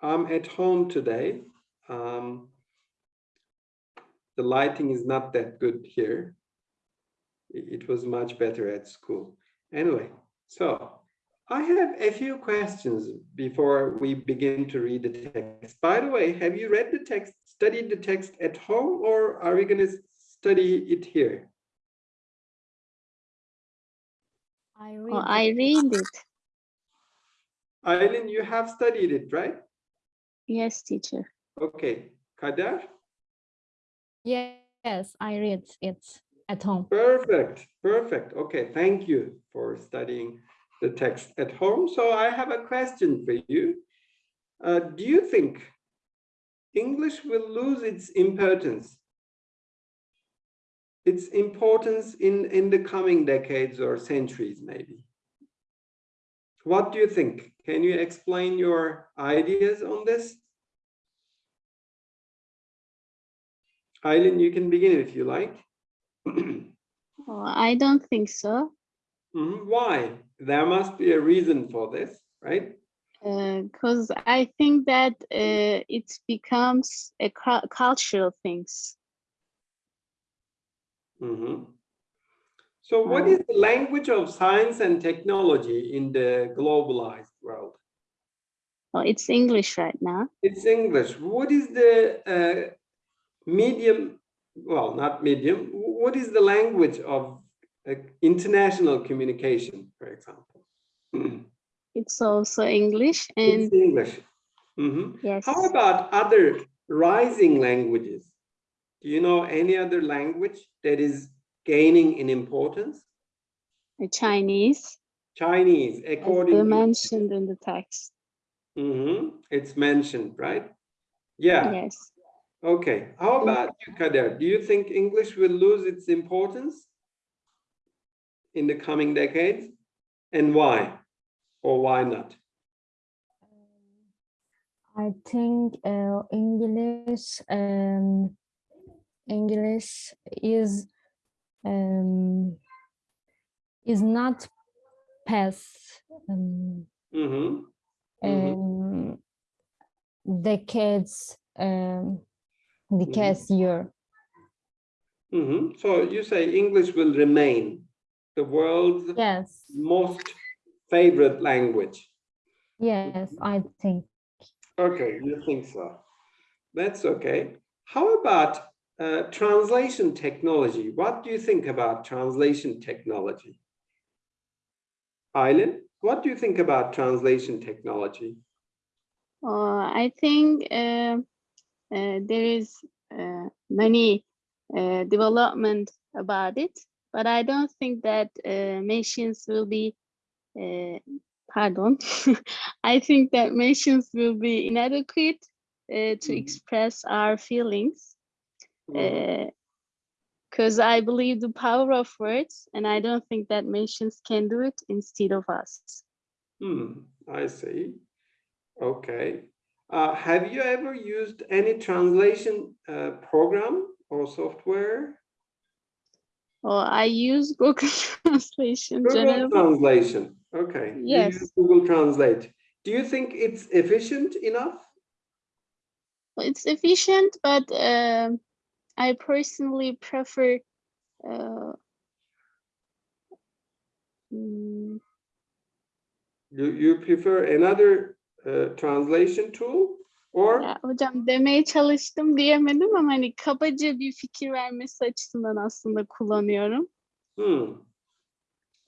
I'm at home today. Um, the lighting is not that good here. It it was much better at school. Anyway, so I have a few questions before we begin to read the text. By the way, have you read the text, studied the text at home, or are we going to study it here? I read. Oh, I read it. Eileen, you have studied it, right? Yes, teacher. Okay, Kader? Yes, I read it at home. Perfect, perfect. Okay, thank you for studying the text at home. So I have a question for you. Uh, do you think English will lose its importance? Its importance in, in the coming decades or centuries, maybe? What do you think? Can you explain your ideas on this? Eileen, you can begin if you like. Oh, I don't think so. Mhm, Why? There must be a reason for this, right? Because I think that uh, it becomes a cu- cultural things. Mhm. So what Uh, the language of science and technology in the globalized world? Oh, it's English right now. It's English. What is the uh, medium, well, not medium, what is the language of uh, international communication, for example? It's also English and It's English. Mhm. yes, How about other rising languages? Do you know any other language that is gaining in importance? Chinese, Chinese, as according they to, mentioned in the text. Mhm, it's mentioned, right? Yeah, Yes. okay. How about you, Kader? Do you think English will lose its importance in the coming decades? And why? Or why not? I think uh, English um, English is um, is not past um, Mhm, Mhm. um, decades um, decades year. mhm. So you say English will remain the world's Yes, most favorite language. yes, I think. Okay, you think so. That's okay. How about uh, translation technology? What do you think about translation technology? Eileen, what do you think about translation technology? Uh, I think uh, uh, there is uh, many uh, development about it, but I don't think that uh, machines will be, uh, pardon, I think that machines will be inadequate uh, to Mhm. express our feelings Because I believe the power of words, and I don't think that machines can do it instead of us. Hmm, I see. Okay. Uh, have you ever used any translation uh, program or software? Or I use Google Translation Google generally. Translation. Okay. you Yes. use Google Translate. Do you think it's efficient enough? It's efficient, but um, I personally prefer uh, mm, You, you prefer another uh, translation tool or? ya hocam demeye çalıştım diyemedim ama hani kabaca bir fikir vermesi açısından aslında kullanıyorum. Hmm.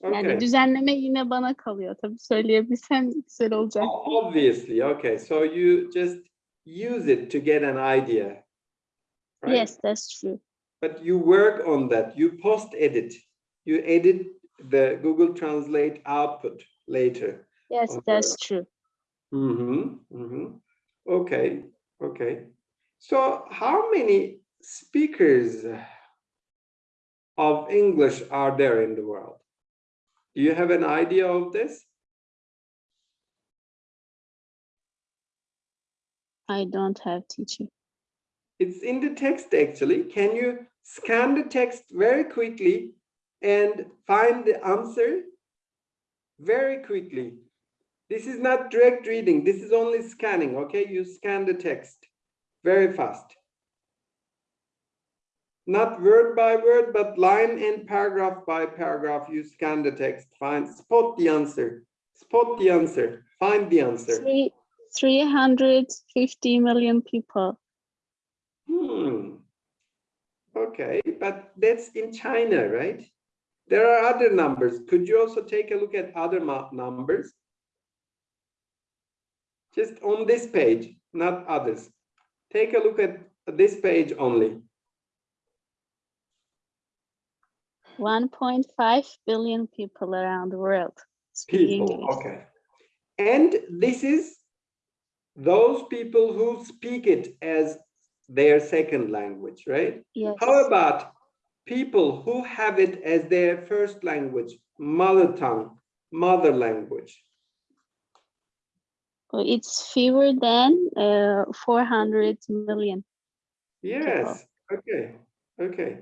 Yani Okay, düzenleme yine bana kalıyor tabii söyleyebilsem güzel olacak. Obviously, okay, so you just use it to get an idea. Right? Yes, that's true. But you work on that, you post edit, you edit the Google Translate output later. Yes, that's true. Mm-hmm, mm-hmm. Okay, okay. So how many speakers of English are there in the world? Do you have an idea of this? I don't have teaching. It's in the text actually. Can you scan the text very quickly and find the answer very quickly? This is not direct reading. This is only scanning, okay? You scan the text very fast. Not word by word, but line and paragraph by paragraph, you scan the text, find, spot the answer, spot the answer, find the answer. Three, 350 million people. Okay, but that's in China, right? There are other numbers. Could you also take a look at other numbers? Just on this page, not others. Take a look at this page only. 1.5 billion people around the world People, English. okay. And this is those people who speak it as their second language, right? Yes. How about people who have it as their first language, mother tongue, mother language? It's fewer than uh, 400 million. Yes, okay, okay.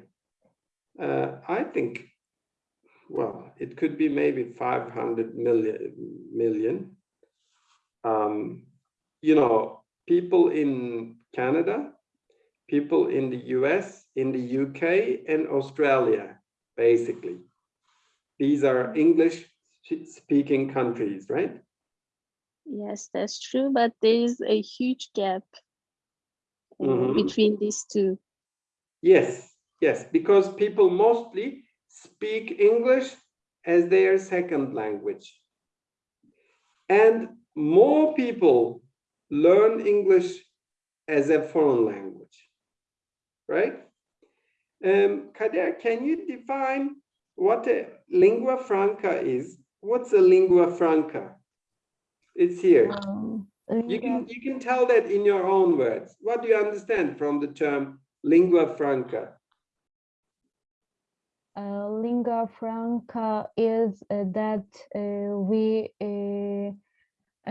Uh, I think, well, it could be maybe 500 million, million. Um, you know, people in Canada, people in the US, in the UK and Australia, basically. These are English speaking countries, right? Yes, that's true, but there is a huge gap uh, Mhm. between these two. Yes, yes, because people mostly speak English as their second language. And more people learn English as a foreign language, right? Um, Kader, can you define what a lingua franca is? What's a lingua franca? It's here. Um, You can, you can tell that in your own words. What do you understand from the term lingua franca? uh, lingua franca is uh, that uh, we uh,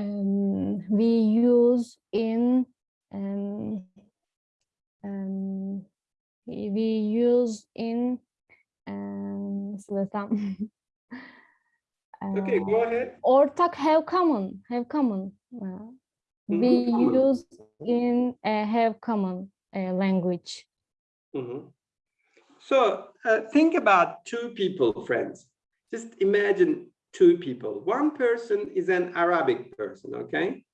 um, we use in um, um, we use in um, Okay, uh, go ahead. Or ortak have common have common uh, Mhm, we common. use in uh, have common uh, language Mhm. So uh, think about two people, friends. Just imagine two people. One person is an Arabic person, okay?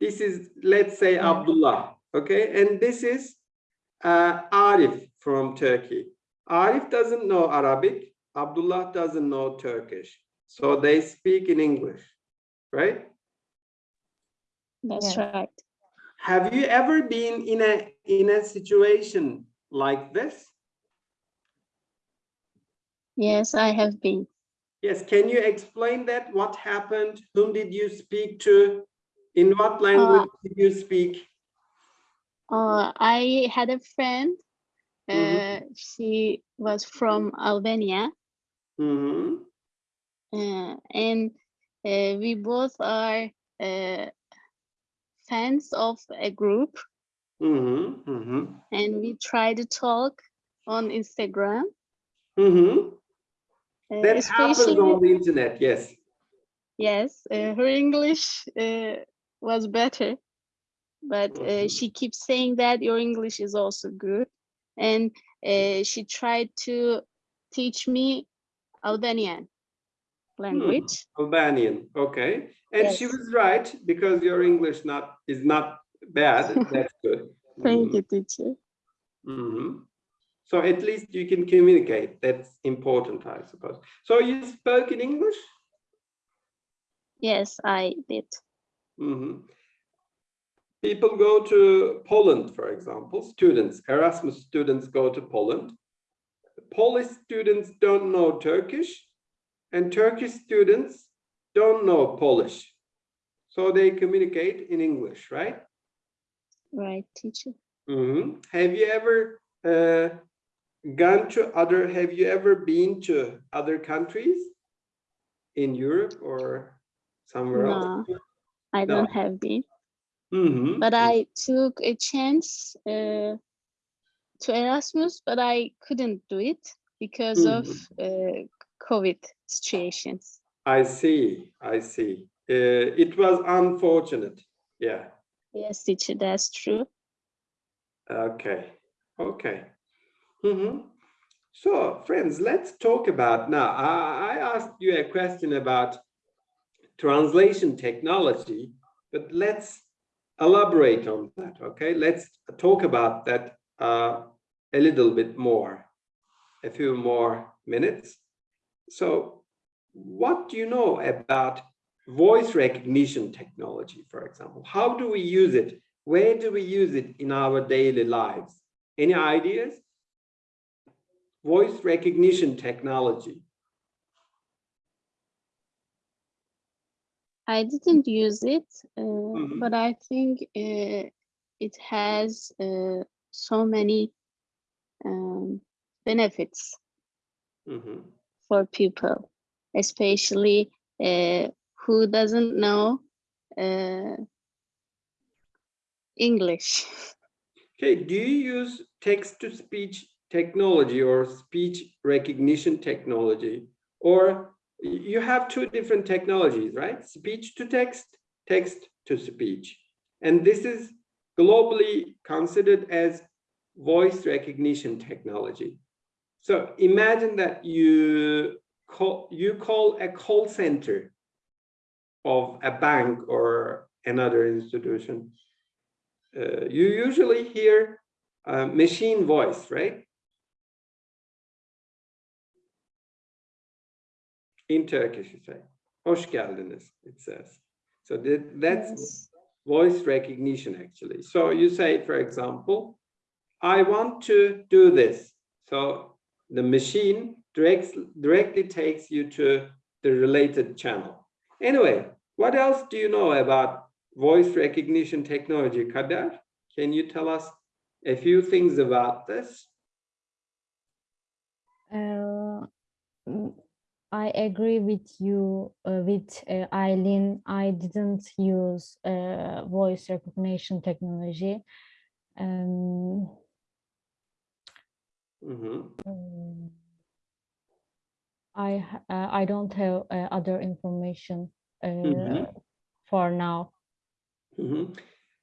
This is, let's say. Abdullah, okay? And this is uh, Arif from Turkey. Arif doesn't know Arabic. Abdullah doesn't know Turkish. So they speak in English, right? That's Yeah. right. Have you ever been in a in a situation like this? Yes, I have been. Yes, can you explain that? What happened? Whom did you speak to? In what language did you speak? Uh, I had a friend. Uh, Mhm. She was from Albania, Mhm, uh, and uh, we both are uh, fans of a group, mhm, mhm, and we try to talk on Instagram. mhm. uh, That happens on the internet, yes. yes, uh, her English uh, was better, but uh, Mhm. she keeps saying that your English is also good, and uh, she tried to teach me Albanian language. Albanian, okay. And she was right because your English not is not bad. That's good. Thank Mhm, you, teacher. mhm. So at least you can communicate. That's important, I suppose. So you spoke in English? Yes, I did. Mhm. People go to Poland, for example, students, Erasmus students go to Poland. Polish students don't know Turkish and Turkish students don't know Polish. So they communicate in English, right? Right, teacher. Mhm. Have you ever uh, gone to other, have you ever been to other countries in Europe or somewhere else? No, I No. don't have been, Mhm. but I took a chance uh, to Erasmus, but I couldn't do it because of uh, COVID situations. I see, I see. uh, it was unfortunate. Yeah. Yes, teacher, that's true. Okay. Okay. Mhm. So, friends, let's talk about now. I, I asked you a question about translation technology, but let's elaborate on that. Okay, let's talk about that uh, a little bit more, a few more minutes. So, what do you know about voice recognition technology, for example? How do we use it? Where do we use it in our daily lives? Any ideas? Voice recognition technology. I didn't use it, uh, Mhm. but I think uh, it has uh, so many um, benefits Mhm. for people, especially uh, who doesn't know uh, English. Okay, do you use text-to-speech technology or speech recognition technology? Or you have two different technologies, right? Speech-to-text, text-to-speech. And this is globally considered as voice recognition technology. So imagine that you call, you call a call center of a bank or another institution uh, you usually hear uh, machine voice, right? In Turkish, you say, hoş geldiniz, it says. So that, that's Yes. voice recognition, actually. So you say, for example, I want to do this. So the machine directs, directly takes you to the related channel. Anyway, what else do you know about voice recognition technology, Kader? Can you tell us a few things about this? Uh, I agree with you, uh, with uh, Eileen. I didn't use uh, voice recognition technology. Um, mm, I uh, I don't have uh, other information uh, Mhm. for now. Mhm.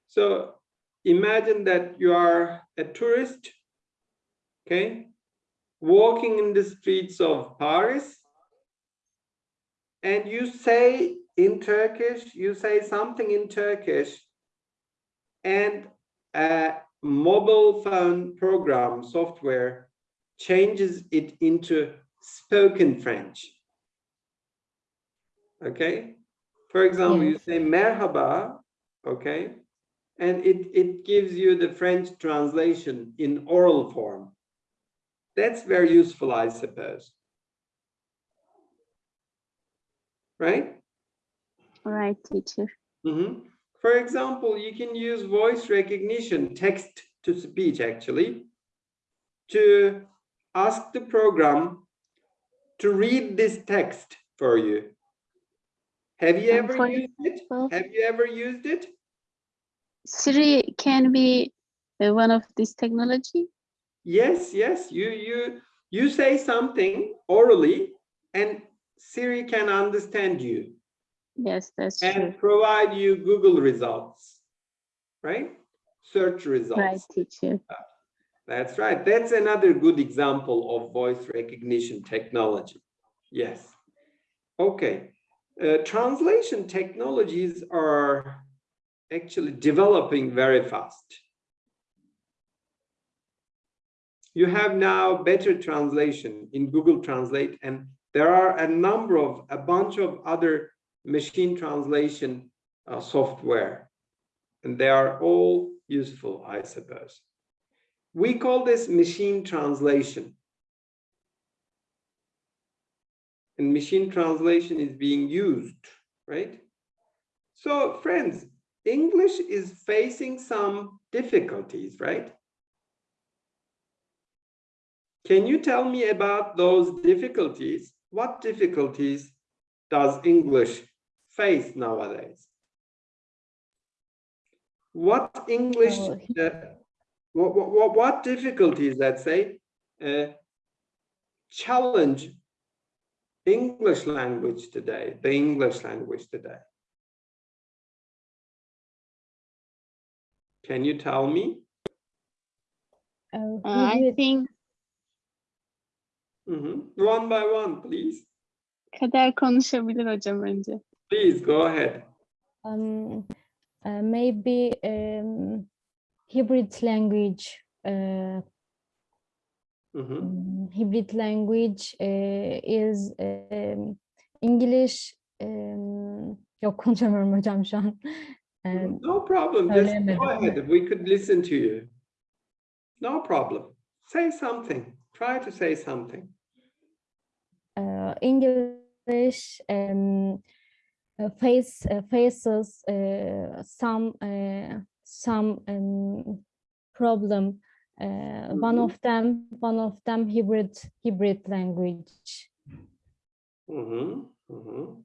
So imagine that you are a tourist, okay, walking in the streets of Paris, and you say in Turkish, you say something in Turkish, and a mobile phone program software changes it into spoken French. Okay, for example, you say merhaba, okay, and it, it gives you the French translation in oral form. That's very useful, I suppose. Right? All right, teacher. Mhm. For example, you can use voice recognition, text to speech actually, to ask the program to read this text for you. Have you And ever used it? Have you ever used it? Siri can be uh, one of this technology. Yes, yes, you you you say something orally and Siri can understand you Yes, that's true. and provide you Google results, right? Search results. Right, teacher. That's right. That's another good example of voice recognition technology. Yes. Okay. Uh, translation technologies are actually developing very fast. You have now better translation in Google Translate, and there are a number of, a bunch of other machine translation uh, software, and they are all useful, I suppose. We call this machine translation. And machine translation is being used, right? So friends, English is facing some difficulties, right? Can you tell me about those difficulties? what difficulties does English face nowadays? What English, uh, what, what, what difficulties, let's say, uh, challenge English language today, the English language today? Can you tell me? Uh, I think think Mhm. One by one, please. Kader konuşabilir hocam önce. Please go ahead. um, uh, maybe um, hybrid language uh, Mhm. Mm, hybrid language uh, is um, English um, yok konuşamıyorum hocam şu an. Um, No problem. Just go ahead. We could listen to you. No problem. Say something. Try to say something. Uh, English um, face uh, faces uh, some uh, some um, problem. Uh, One Mhm. of them, one of them hybrid hybrid language. Mhm, mhm.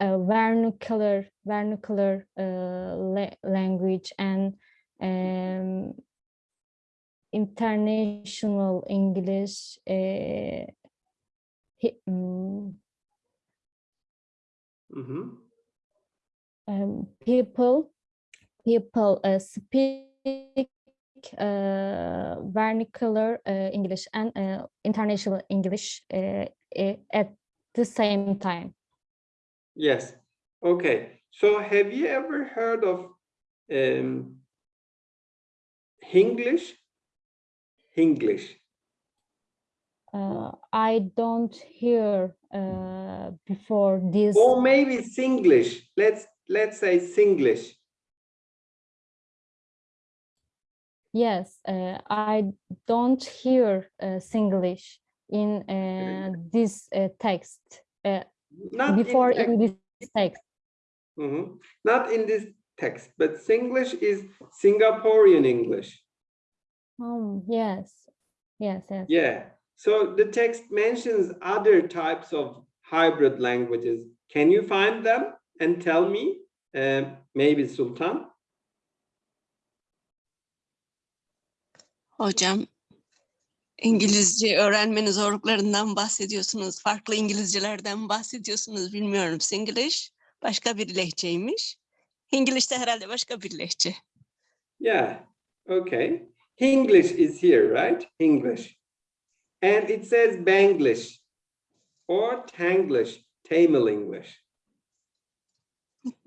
uh, vernacular vernacular uh, la- language and um, international English uh, mm, Mhm. um, people people uh, speak uh, vernacular uh, English and uh, international English uh, at the same time. Yes. Okay. So have you ever heard of um, Hinglish? Hinglish. Uh, I don't hear uh, before this. Or maybe Singlish. Let's let's say Singlish. Yes, uh, I don't hear uh, Singlish in uh, this uh, text. Uh, Not before in, in this text. Mhm. Not in this text, but Singlish is Singaporean English. Um, yes, yes, yes. Yeah. So the text mentions other types of hybrid languages. Can you find them and tell me? Um, maybe Sultan. Hocam, İngilizce öğrenmenin zorluklarından bahsediyorsunuz. Farklı İngilizcelerden bahsediyorsunuz. Bilmiyorum. Singlish başka bir lehçeymiş. English de herhalde başka bir lehçe. Yeah. Okay. English is here, right? English. And it says Banglish or Tanglish, Tamil English.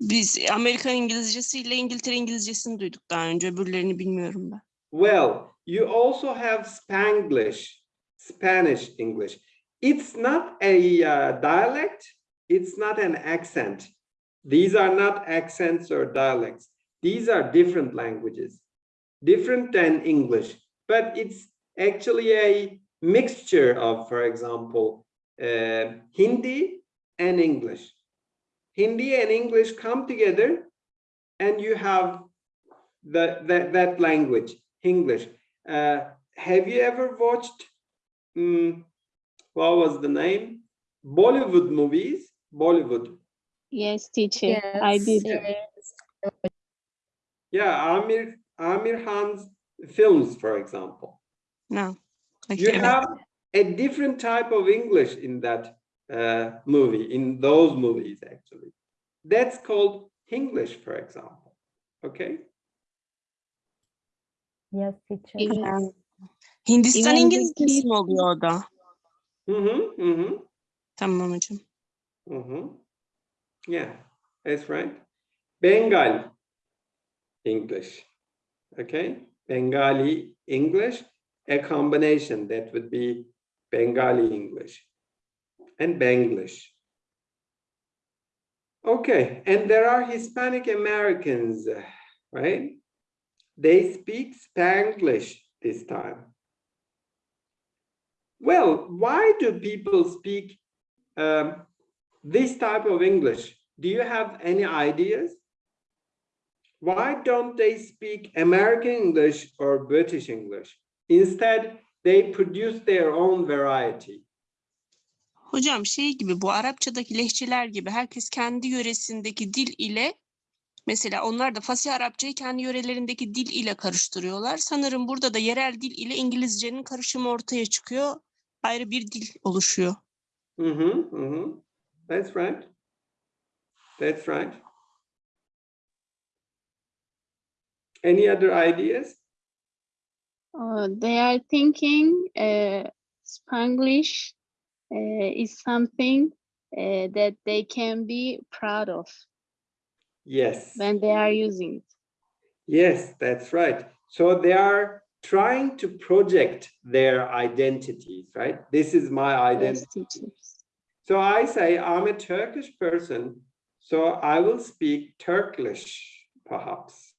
Biz Amerikan İngilizcesi ile İngiltere İngilizcesini duyduk daha önce. Öbürlerini bilmiyorum ben. Well, you also have Spanglish, Spanish English. It's not a uh, dialect, it's not an accent. These are not accents or dialects. These are different languages, different than English, but it's actually a mixture of, for example, uh, Hindi and English. Hindi and English come together and you have the, that, that language, Hinglish. Uh, have you ever watched, mm, what was the name? Bollywood movies, Bollywood. Yes, teacher. I did. yes. Yeah, Aamir, Aamir Khan's films, for example. No. Peki, You have a different type of English in that uh, movie, in those movies, actually. That's called Hinglish, for example. Okay? Yes, teacher. Yes. Ha. Hindistan Even İngilizcesi mi oluyor o da? Mm-hmm, mm-hmm. Tamam hocam. Mm-hmm. Yeah, that's right. Bengal English. Okay, Bengali English, a combination that would be Bengali English and Banglish. Okay, and there are Hispanic Americans, right? They speak Spanglish this time. Well, why do people speak um, this type of English, do you have any ideas? Why don't they speak American English or British English? Instead, they produce their own variety. Hocam şey gibi bu Arapçadaki lehçeler gibi herkes kendi yöresindeki dil ile mesela onlar da Fasih Arapçayı kendi yörelerindeki dil ile karıştırıyorlar. Sanırım burada da yerel dil ile İngilizcenin karışımı ortaya çıkıyor. Ayrı bir dil oluşuyor. Mhm, mhm. That's right. That's right. Any other ideas? Uh, they are thinking uh, Spanglish uh, is something uh, that they can be proud of Yes. when they are using it. Yes, that's right. So they are trying to project their identities, right? This is my identity. So I say I'm a Turkish person, so I will speak Turkish, perhaps.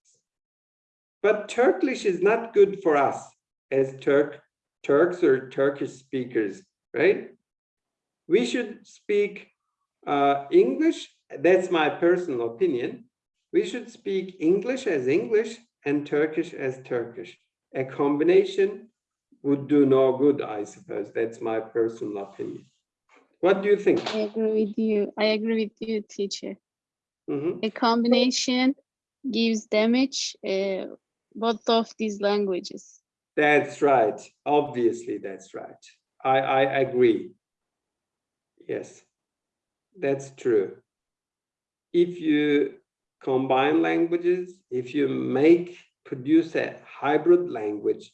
But Turkish is not good for us as Turk, Turks or Turkish speakers, right? We should speak uh, English. That's my personal opinion. We should speak English as English and Turkish as Turkish. A combination would do no good, I suppose. That's my personal opinion. What do you think? I agree with you. I agree with you, teacher. Mhm. A combination gives damage uh, both of these languages. That's right. Obviously, that's right. I, I agree. Yes, that's true. If you combine languages, if you make, produce a hybrid language,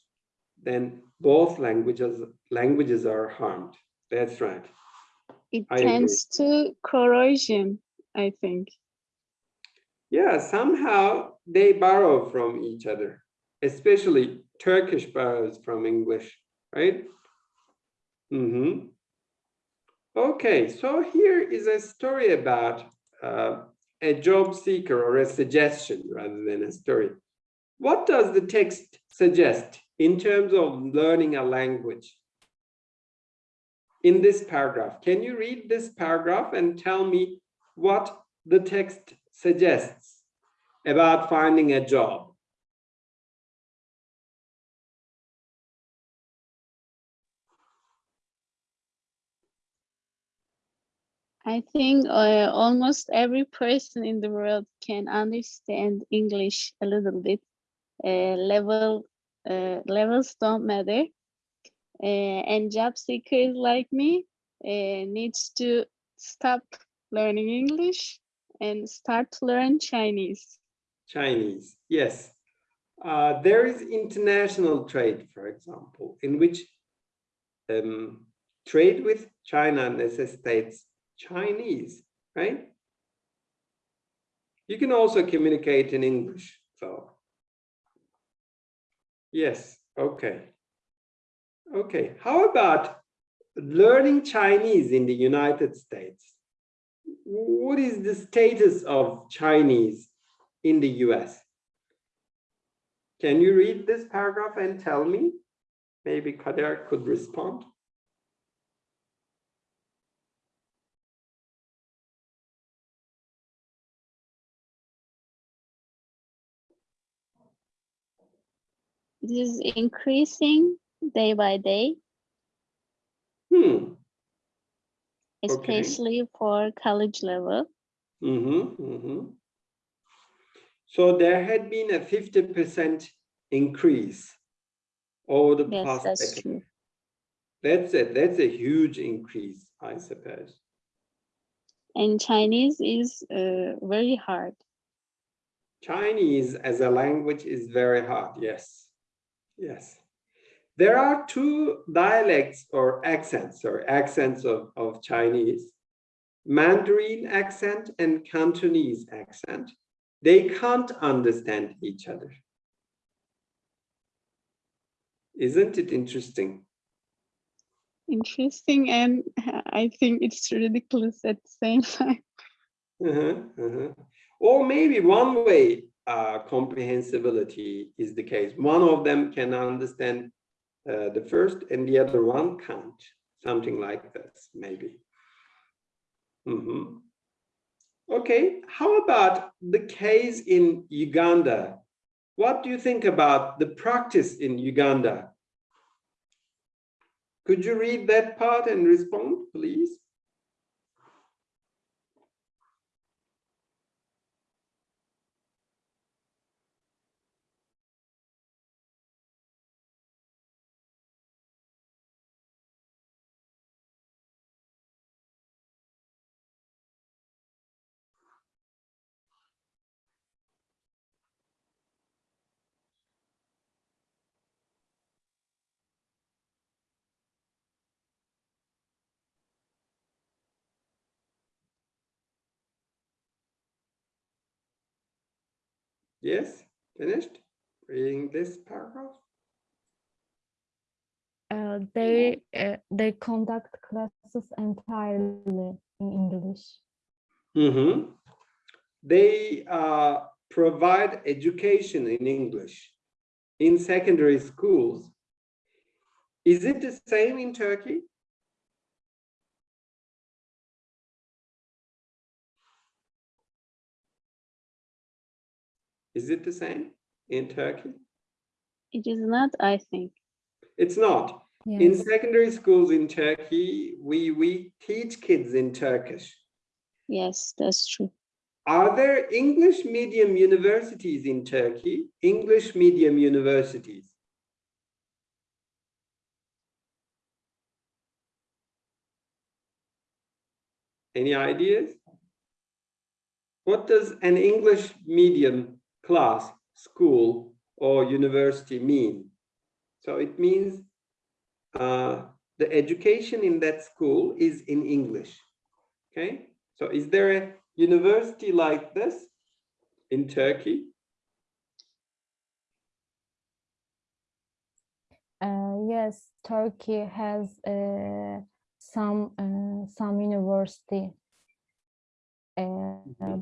then both languages, languages are harmed. That's right. It I agree. tends to corrosion, I think. Yeah, somehow they borrow from each other, especially Turkish borrows from English, right? Mm -hmm. Okay, so here is a story about uh, a job seeker or a suggestion rather than a story. What does the text suggest in terms of learning a language? In this paragraph, can you read this paragraph and tell me what the text suggests about finding a job? I think uh, almost every person in the world can understand English a little bit. Uh, level uh, levels don't matter. Uh, and job seekers like me uh, needs to stop learning English and start to learn Chinese. Chinese, yes. Uh, there is international trade, for example, in which um, trade with China necessitates Chinese, right? You can also communicate in English, so. Yes, okay. Okay, how about learning Chinese in the United States? What is the status of Chinese in the US? Can you read this paragraph and tell me? Maybe Kader could respond. This is increasing day by day, Hmm. especially for college level. Mm-hmm, mm-hmm. So there had been a 50% increase over the Yes, past that's decade. true. That's a that's a huge increase, I suppose. And Chinese is uh, very hard. Chinese as a language is very hard, yes. Yes. There are two dialects or accents or accents of, of Chinese. Mandarin accent and Cantonese accent. They can't understand each other. Isn't it interesting? Interesting, and I think it's ridiculous at the same time. Uh-huh, uh-huh. Or maybe one way uh, comprehensibility is the case. One of them can understand uh, the first and the other one can't. Something like this, maybe. Mhm. Okay, how about the case in Uganda? What do you think about the practice in Uganda? Could you read that part and respond, please? Yes, finished reading this paragraph? Uh, they uh, they conduct classes entirely in English. Mhm. They uh, provide education in English in secondary schools. Is it the same in Turkey? Is it the same in Turkey? It is not, I think. It's not. In secondary schools in Turkey, we, we teach kids in Turkish. Yes, that's true. Are there English medium universities in Turkey? English medium universities? Any ideas? What does an English medium class, school, or university mean? So it means uh, the education in that school is in English. Okay, so is there a university like this in Turkey? Uh, yes, Turkey has uh, some uh, some university uh,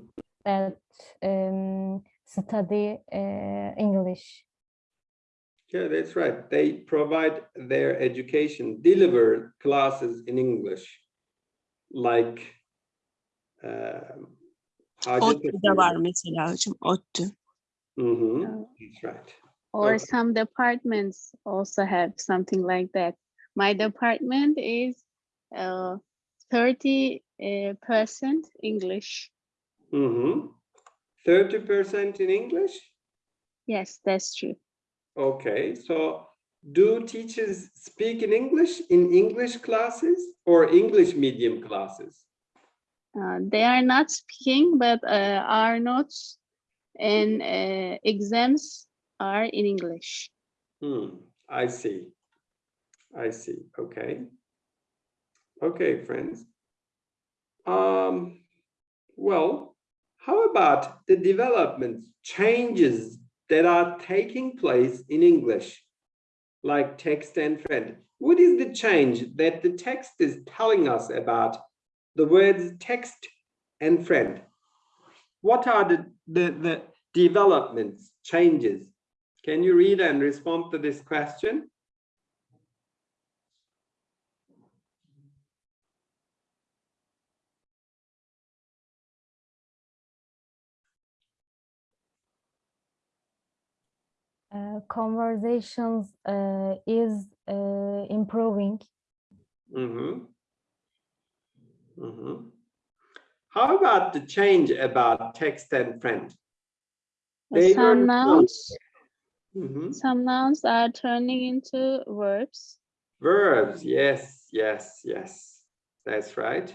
that um, study uh, English. Yeah, that's right. They provide their education, deliver classes in English, like uh, ODTÜ'de var mesela hocam, ottu. Mm -hmm. That's right. Or okay. some departments also have something like that. My department is uh, 30 uh, percent English. Mm -hmm. 30% in English? Yes, that's true. Okay, so do teachers speak in English in English classes or English medium classes? Uh, they are not speaking, but uh, our notes and uh, exams are in English. Hmm, I see. I see. Okay. Okay, friends. Um, well, how about the developments, changes that are taking place in English, like text and friend? What is the change that the text is telling us about the words text and friend? What are the, the, the developments, changes? Can you read and respond to this question? Uh, conversations uh, is uh, improving. Mm-hmm. Mm-hmm. How about the change about text and friend? They some not- nouns, Mhm. some nouns are turning into verbs. Verbs, yes, yes, yes. That's right.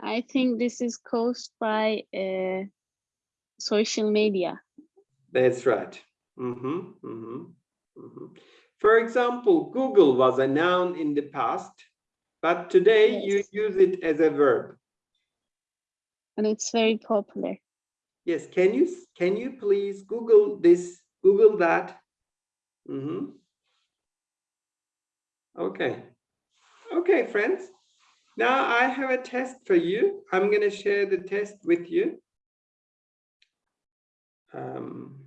I think this is caused by uh, social media. That's right. Mhm, mhm, mhm. For example, Google was a noun in the past, but today you use it as a verb. and it's very popular. Yes, can you, can you please Google this, Google that? Mhm. Okay. Okay, friends. Now I have a test for you. I'm going to share the test with you. Um,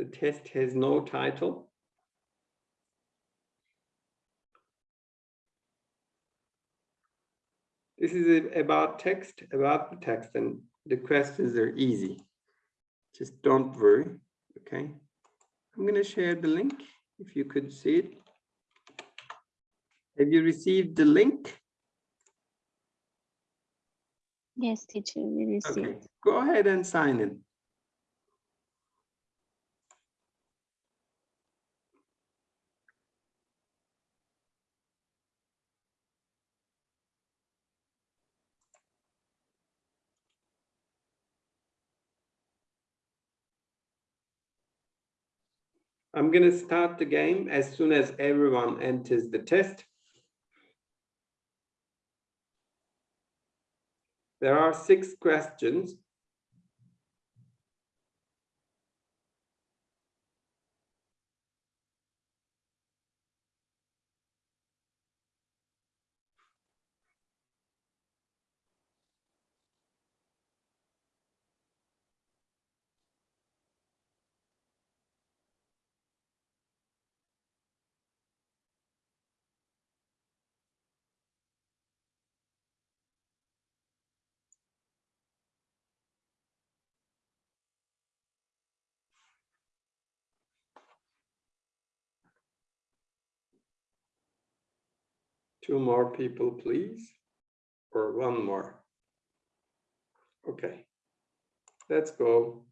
the test has no title. This is about text, about the text, and the questions are easy. Just don't worry, okay? I'm gonna share the link, if you could see it. Have you received the link? Yes, teacher, we received. Okay, go ahead and sign in. I'm going to start the game as soon as everyone enters the test. There are six questions Two more people, please. Or one more. Okay. Let's go.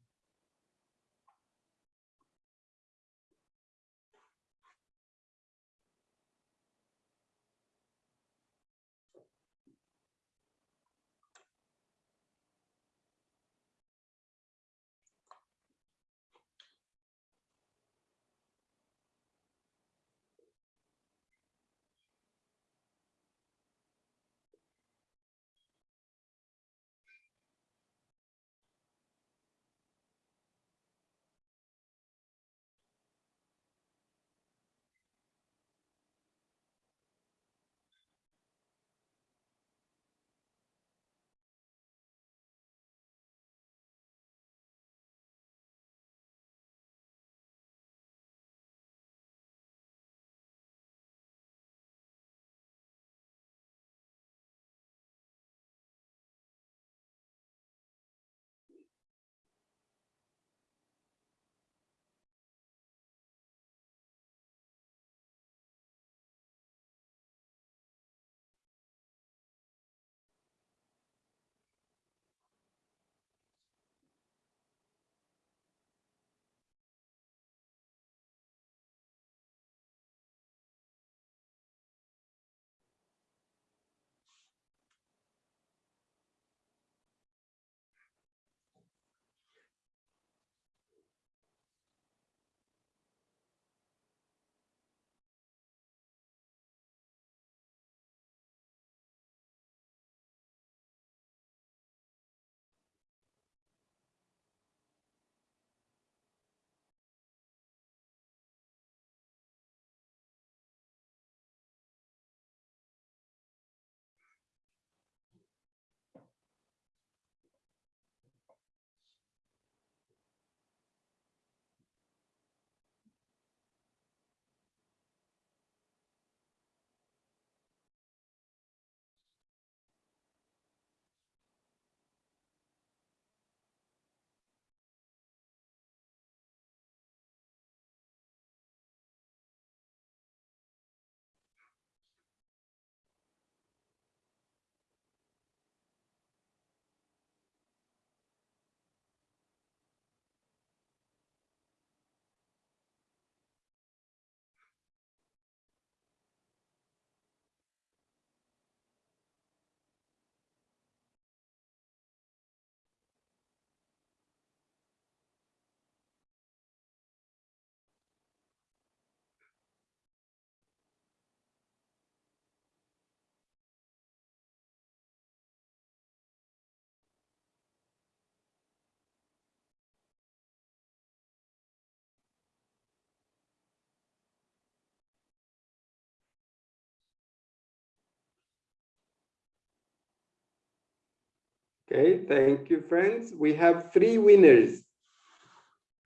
Okay, thank you, friends. We have three winners.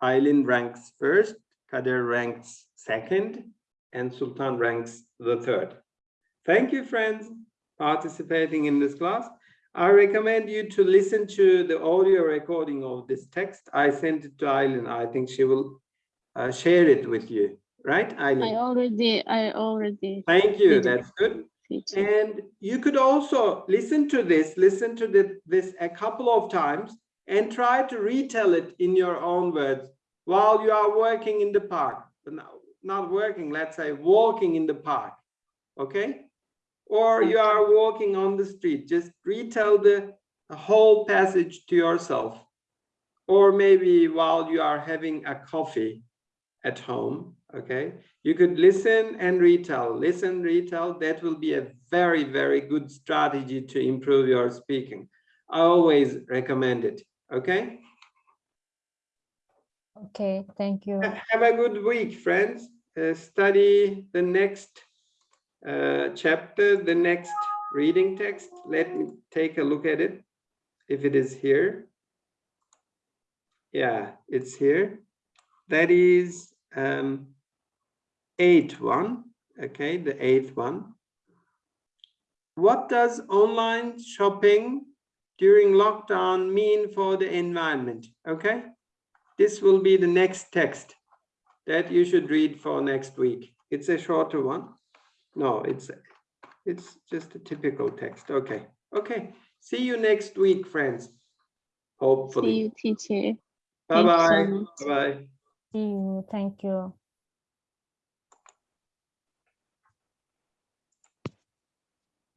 Aylin ranks first, Kader ranks second, and Sultan ranks the third. Thank you, friends, participating in this class. I recommend you to listen to the audio recording of this text. I sent it to Aylin. I think she will uh, share it with you, right, I already, I already. Thank you, that's good. And you could also listen to this, listen to the, this a couple of times and try to retell it in your own words while you are working in the park. But not working, let's say walking in the park, okay? Or you are walking on the street, just retell the, the whole passage to yourself. Or maybe while you are having a coffee at home, okay? You could listen and retell, listen, retell. That will be a very, very good strategy to improve your speaking. I always recommend it. Okay. Okay, thank you. Have a good week, friends. Uh, study the next uh, chapter, the next reading text. Let me take a look at it. If it is here. Yeah, it's here. That is um, eighth one. Okay, the eighth one. What does online shopping during lockdown mean for the environment? Okay. This will be the next text that you should read for next week. It's a shorter one. No, it's it's just a typical text. Okay. Okay. See you next week, friends. See you, teacher. Bye Thank you so bye. Bye bye. See you. Thank you.